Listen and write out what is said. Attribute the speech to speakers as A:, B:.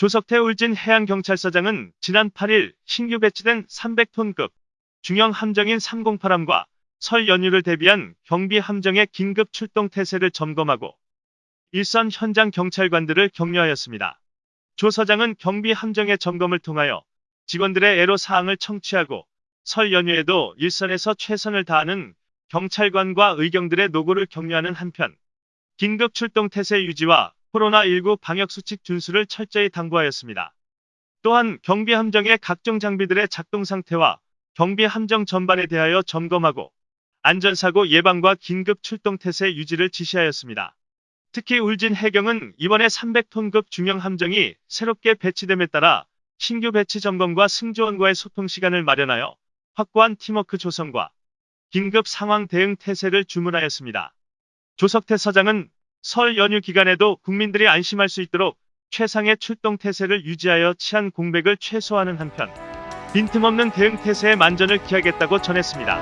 A: 조석태 울진 해양경찰서장은 지난 8일 신규 배치된 300톤급 중형 함정인 308함과 설 연휴를 대비한 경비 함정의 긴급 출동 태세를 점검하고 일선 현장 경찰관들을 격려하였습니다. 조 서장은 경비 함정의 점검을 통하여 직원들의 애로 사항을 청취하고 설 연휴에도 일선에서 최선을 다하는 경찰관과 의경들의 노고를 격려하는 한편 긴급 출동 태세 유지와 코로나19 방역수칙 준수를 철저히 당부하였습니다. 또한 경비 함정의 각종 장비들의 작동 상태와 경비 함정 전반에 대하여 점검하고 안전사고 예방과 긴급 출동 태세 유지를 지시하였습니다. 특히 울진 해경은 이번에 300톤급 중형 함정이 새롭게 배치됨에 따라 신규 배치 점검과 승조원과의 소통 시간을 마련하여 확고한 팀워크 조성과 긴급 상황 대응 태세를 주문하였습니다. 조석태 서장은 설 연휴 기간에도 국민들이 안심할 수 있도록 최상의 출동 태세를 유지하여 치안 공백을 최소화하는 한편 빈틈없는 대응 태세에 만전을 기하겠다고 전했습니다.